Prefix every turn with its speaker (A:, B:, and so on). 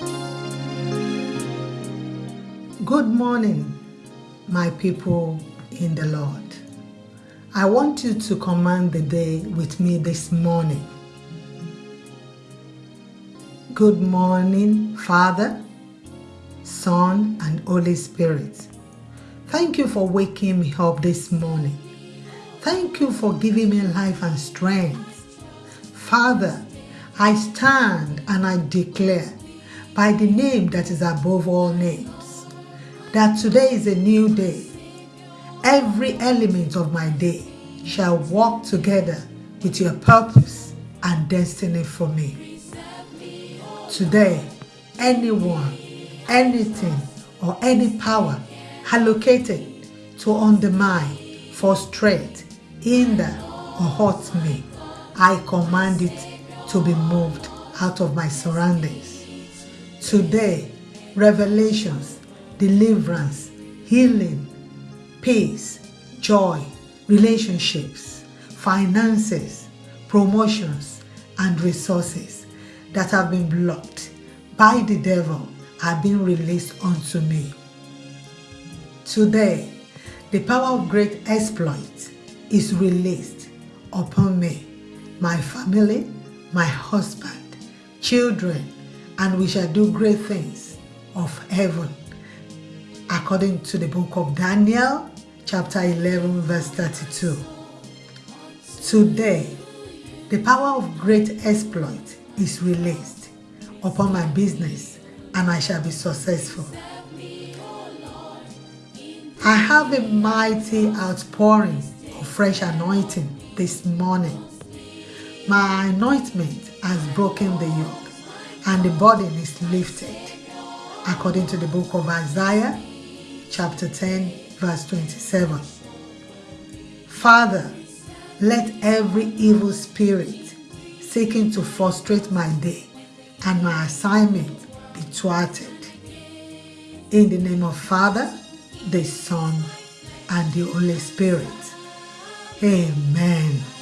A: Good morning, my people in the Lord. I want you to command the day with me this morning. Good morning, Father, Son, and Holy Spirit. Thank you for waking me up this morning. Thank you for giving me life and strength. Father, I stand and I declare by the name that is above all names that today is a new day. Every element of my day shall work together with your purpose and destiny for me. Today, anyone, anything, or any power allocated to undermine, frustrate, hinder, or hurt me, I command it to be moved out of my surroundings. Today, revelations deliverance, healing, peace, joy, relationships, finances, promotions, and resources that have been blocked by the devil are being released unto me. Today, the power of great exploits is released upon me, my family, my husband, children, and we shall do great things of heaven according to the book of Daniel, chapter 11, verse 32. Today, the power of great exploit is released upon my business and I shall be successful. I have a mighty outpouring of fresh anointing this morning. My anointment has broken the yoke and the burden is lifted according to the book of Isaiah chapter 10, verse 27. Father, let every evil spirit seeking to frustrate my day and my assignment be thwarted. In the name of Father, the Son, and the Holy Spirit. Amen.